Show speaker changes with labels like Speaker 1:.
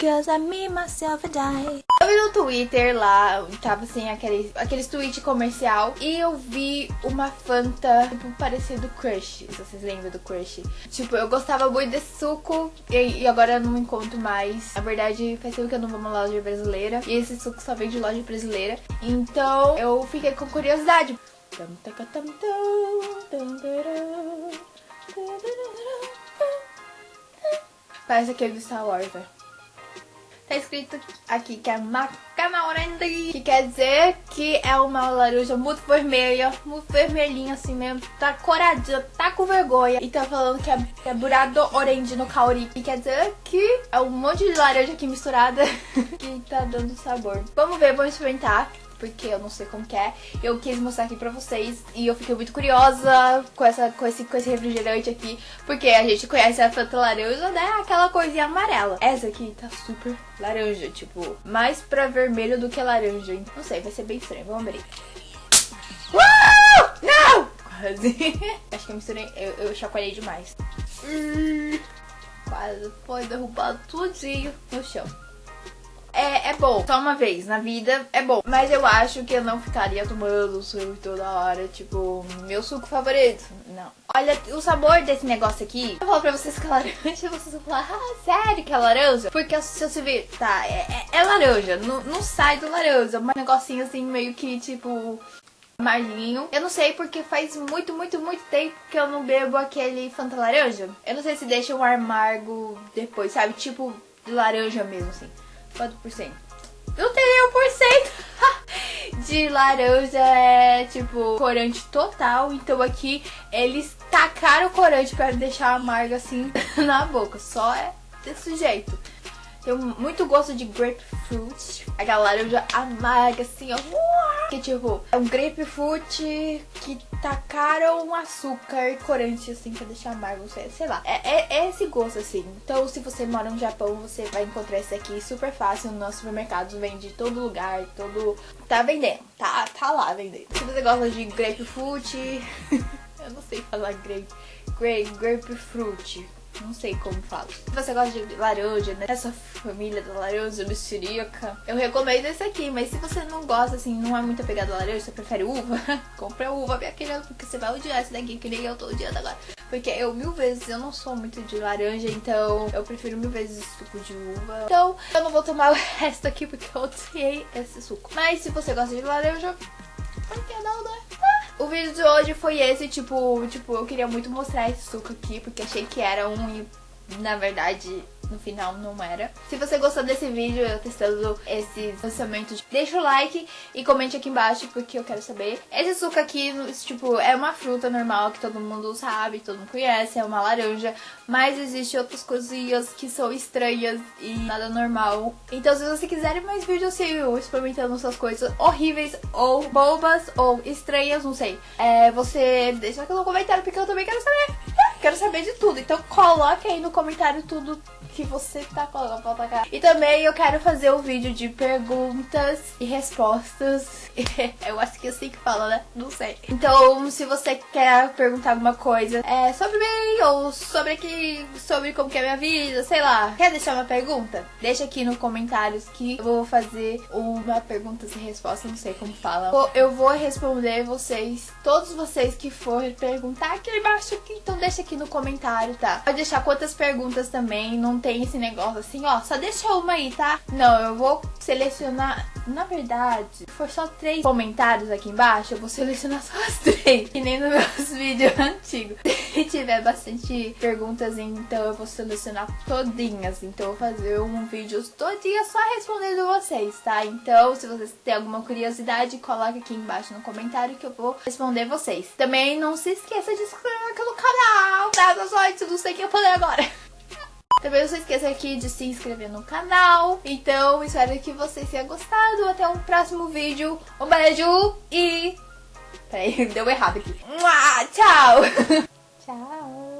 Speaker 1: Cause I myself, and I. Eu vi no Twitter lá, tava assim, aqueles, aqueles tweet comercial. E eu vi uma Fanta, tipo, parecido Crush. Se vocês lembram do Crush. Tipo, eu gostava muito desse suco. E, e agora eu não encontro mais. Na verdade, faz tempo que eu não vou numa loja brasileira. E esse suco só vem de loja brasileira. Então, eu fiquei com curiosidade. Parece aquele do Star Wars, velho. Tá escrito aqui que é Macana Orendi, que quer dizer que é uma laranja muito vermelha, muito vermelhinha assim mesmo, tá coradinha, tá com vergonha. E tá falando que é, é burado orange no kaori, que quer dizer que é um monte de laranja aqui misturada que tá dando sabor. Vamos ver, vamos experimentar porque eu não sei como que é. Eu quis mostrar aqui pra vocês e eu fiquei muito curiosa com, essa, com, esse, com esse refrigerante aqui, porque a gente conhece a Fanta laranja, né? Aquela coisinha amarela. Essa aqui tá super laranja, tipo, mais pra vermelho do que laranja. Não sei, vai ser bem estranho. Vamos abrir. Uh! Não! Quase. Acho que eu misturei, eu, eu chacoalhei demais. Hum, quase foi derrubado tudinho no chão. É, é bom, só uma vez na vida é bom. Mas eu acho que eu não ficaria tomando suco toda hora, tipo, meu suco favorito. Não. Olha, o sabor desse negócio aqui, eu falo pra vocês que é laranja, vocês vão falar, ah, sério que é laranja? Porque se você ver, tá, é, é, é laranja, não, não sai do laranja, é um negocinho assim, meio que tipo amarguinho. Eu não sei porque faz muito, muito, muito tempo que eu não bebo aquele Fanta laranja. Eu não sei se deixa um amargo depois, sabe? Tipo de laranja mesmo, assim. Quanto por cento? Não tem nenhum por cento de laranja é tipo corante total. Então aqui eles tacaram o corante pra deixar amargo assim na boca. Só é desse jeito. Tem muito gosto de grapefruit. Aquela laranja amarga, assim, ó. Que tipo, é um grapefruit que tacaram um açúcar e corante, assim, pra deixar amargo. Sei, sei lá. É, é, é, esse gosto, assim. Então, se você mora no Japão, você vai encontrar esse aqui super fácil. No nosso supermercado vende em todo lugar, todo... Tá vendendo. Tá, tá lá vendendo. Se você gosta de grapefruit... Eu não sei falar grape... Grape, grapefruit não sei como fala. Se você gosta de laranja, né? Essa família da laranja mexerica, eu recomendo esse aqui. Mas se você não gosta, assim, não é muito apegado à laranja, você prefere uva, compra uva, minha querida, porque você vai odiar esse daqui, que nem eu tô odiando agora. Porque eu, mil vezes, eu não sou muito de laranja, então eu prefiro mil vezes suco de uva. Então, eu não vou tomar o resto aqui, porque eu odiei esse suco. Mas se você gosta de laranja, por que não, né? O vídeo de hoje foi esse, tipo, tipo, eu queria muito mostrar esse suco aqui, porque achei que era um na verdade, no final não era. Se você gostou desse vídeo, eu testando esses lançamentos, deixa o like e comente aqui embaixo, porque eu quero saber. Esse suco aqui, tipo, é uma fruta normal que todo mundo sabe, todo mundo conhece, é uma laranja, mas existe outras coisinhas que são estranhas e nada normal. Então se você quiser mais vídeos assim, eu experimentando essas coisas horríveis ou bobas ou estranhas, não sei, é, você deixa aqui no comentário porque eu também quero saber. Quero saber de tudo. Então coloque aí no comentário tudo que você tá colocando pra atacar. E também eu quero fazer um vídeo de perguntas e respostas. eu acho que é assim que fala, né? Não sei. Então, se você quer perguntar alguma coisa é, sobre mim ou sobre que sobre como que é minha vida, sei lá, quer deixar uma pergunta? Deixa aqui nos comentários que eu vou fazer uma pergunta e resposta, não sei como fala. Eu vou responder vocês, todos vocês que forem perguntar aqui embaixo, então deixa aqui no comentário, tá? Pode deixar quantas perguntas também, não tem esse negócio assim, ó, só deixa uma aí, tá? Não, eu vou selecionar, na verdade, se for só três comentários aqui embaixo, eu vou selecionar só as três, que nem nos meus vídeos antigos. Se tiver bastante perguntas, então eu vou selecionar todinhas, então eu vou fazer um vídeo todinha só respondendo vocês, tá? Então, se vocês têm alguma curiosidade, coloca aqui embaixo no comentário que eu vou responder vocês. Também não se esqueça de se inscrever aqui no canal, tá, pessoal? Não sei o que eu falei agora. Também não se esqueça aqui de se inscrever no canal. Então, espero que vocês tenham gostado. Até o um próximo vídeo. Um beijo e... Peraí, deu errado aqui. Tchau! Tchau!